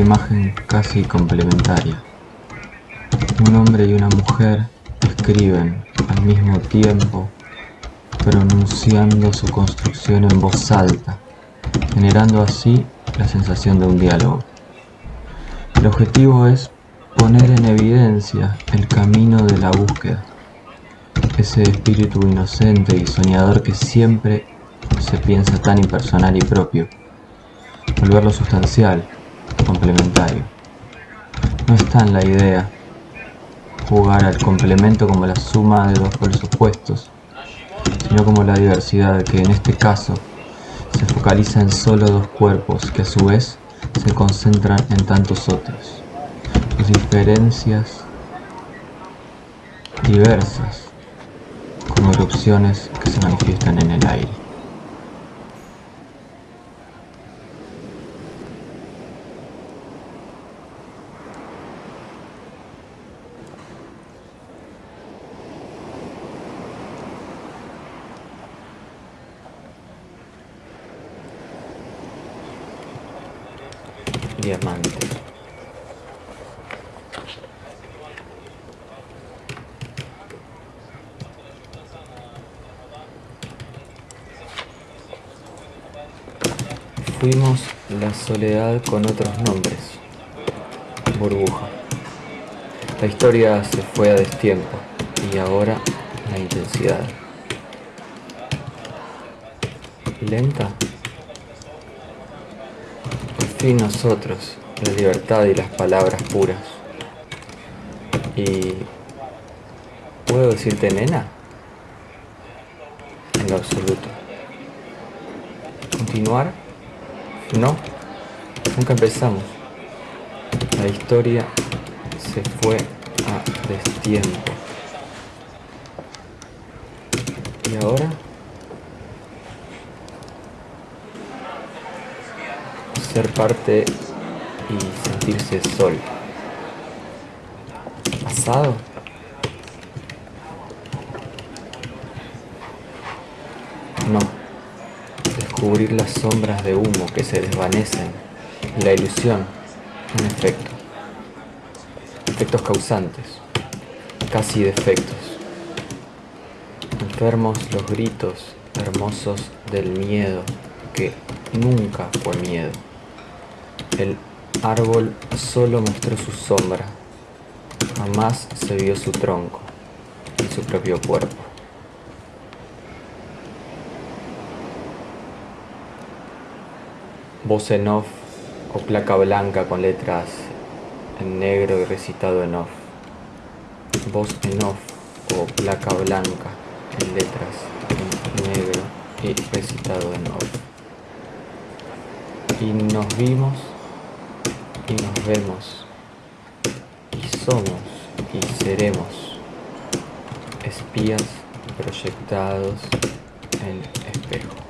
imagen casi complementaria. Un hombre y una mujer escriben al mismo tiempo, pronunciando su construcción en voz alta, generando así la sensación de un diálogo. El objetivo es poner en evidencia el camino de la búsqueda, ese espíritu inocente y soñador que siempre se piensa tan impersonal y propio, volverlo sustancial, complementario. No está en la idea jugar al complemento como la suma de dos polos opuestos, sino como la diversidad que en este caso se focaliza en solo dos cuerpos que a su vez se concentran en tantos otros. Sus diferencias diversas como erupciones que se manifiestan en el aire. Diamante. Fuimos la soledad con otros nombres. Burbuja. La historia se fue a destiempo y ahora la intensidad. Lenta fin nosotros, la libertad y las palabras puras. Y... ¿Puedo decirte nena? En lo absoluto. ¿Continuar? No, nunca empezamos. La historia se fue a destiempo. ¿Y ahora? Ser parte y sentirse sol. ¿Pasado? No. Descubrir las sombras de humo que se desvanecen. La ilusión. Un efecto. Efectos causantes. Casi defectos. Enfermos los gritos hermosos del miedo que nunca fue miedo. El árbol solo mostró su sombra, jamás se vio su tronco y su propio cuerpo. Voz en off o placa blanca con letras en negro y recitado en off. Voz en off o placa blanca en letras en negro y recitado en off. Y nos vimos y nos vemos y somos y seremos espías proyectados en espejo.